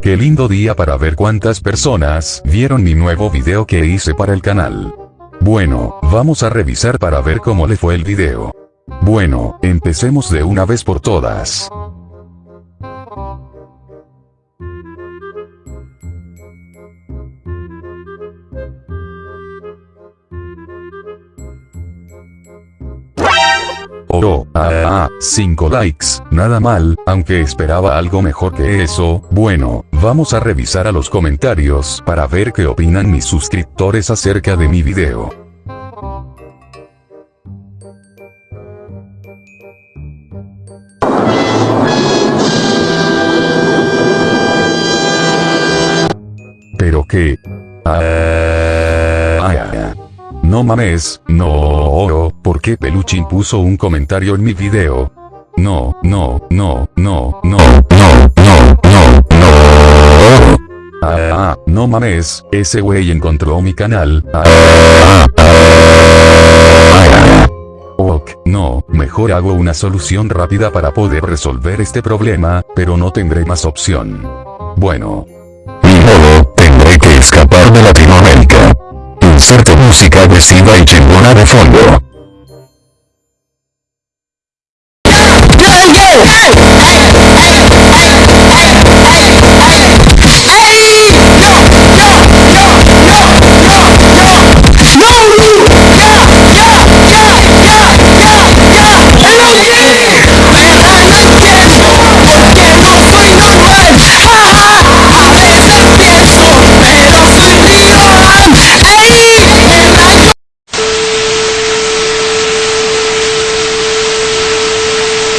Qué lindo día para ver cuántas personas vieron mi nuevo video que hice para el canal. Bueno, vamos a revisar para ver cómo le fue el video. Bueno, empecemos de una vez por todas. Oh, ah, ah, 5 likes, nada mal, aunque esperaba algo mejor que eso, bueno, vamos a revisar a los comentarios para ver qué opinan mis suscriptores acerca de mi video. Pero qué... Ah, ah, ah. Mames, no, ¿por qué Peluchin puso un comentario en mi video? No, no, no, no, no, no, no, no, no. Ah, no mames, ese güey encontró mi canal. Ah, Ok, no, mejor hago una solución rápida para poder resolver este problema, pero no tendré más opción. Bueno. Ni modo, tendré que escapar de Latinoamérica. Música agresiva y chingona de fondo.